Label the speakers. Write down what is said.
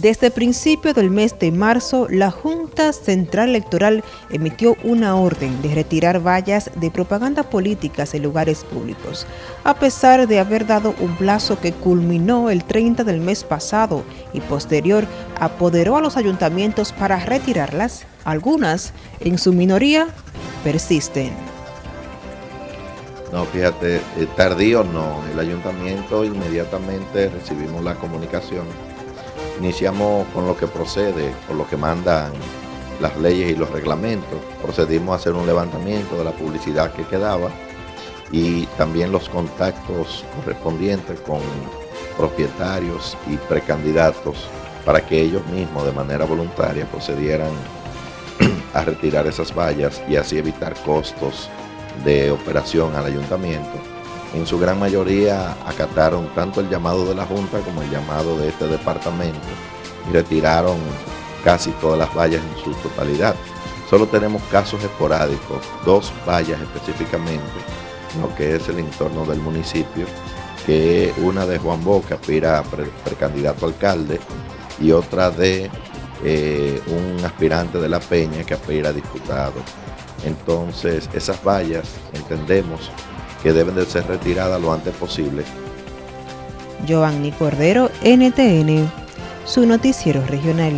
Speaker 1: Desde principio del mes de marzo, la Junta Central Electoral emitió una orden de retirar vallas de propaganda políticas en lugares públicos, a pesar de haber dado un plazo que culminó el 30 del mes pasado y posterior apoderó a los ayuntamientos para retirarlas. Algunas, en su minoría, persisten.
Speaker 2: No, fíjate, eh, tardío no, el ayuntamiento inmediatamente recibimos la comunicación Iniciamos con lo que procede, con lo que mandan las leyes y los reglamentos. Procedimos a hacer un levantamiento de la publicidad que quedaba y también los contactos correspondientes con propietarios y precandidatos para que ellos mismos de manera voluntaria procedieran a retirar esas vallas y así evitar costos de operación al ayuntamiento en su gran mayoría acataron tanto el llamado de la Junta como el llamado de este departamento y retiraron casi todas las vallas en su totalidad. Solo tenemos casos esporádicos, dos vallas específicamente, lo que es el entorno del municipio, que una de Juan Boca, aspira a precandidato alcalde, y otra de eh, un aspirante de La Peña que aspira a diputado. Entonces, esas vallas, entendemos, que deben de ser retiradas lo antes posible.
Speaker 1: Giovanni Cordero, NTN, su noticiero regional.